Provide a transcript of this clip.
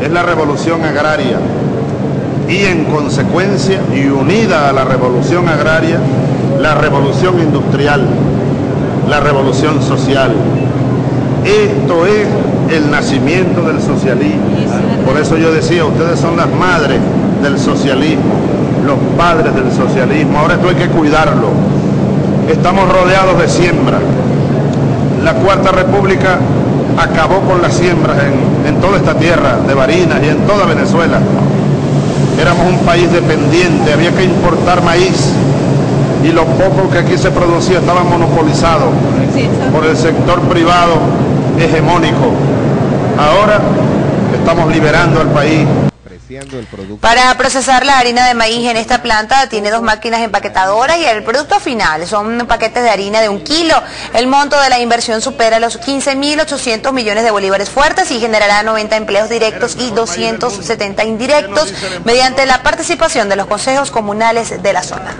es la revolución agraria y en consecuencia y unida a la revolución agraria, la revolución industrial, la revolución social. Esto es el nacimiento del socialismo. Por eso yo decía, ustedes son las madres del socialismo, los padres del socialismo. Ahora esto hay que cuidarlo. Estamos rodeados de siembra. La Cuarta República acabó con las siembras en, en toda esta tierra de Barinas y en toda Venezuela. Éramos un país dependiente, había que importar maíz y lo poco que aquí se producía estaba monopolizado por el sector privado hegemónico. Ahora estamos liberando al país para procesar la harina de maíz en esta planta tiene dos máquinas empaquetadoras y el producto final son paquetes de harina de un kilo. El monto de la inversión supera los 15.800 millones de bolívares fuertes y generará 90 empleos directos y 270 indirectos mediante la participación de los consejos comunales de la zona.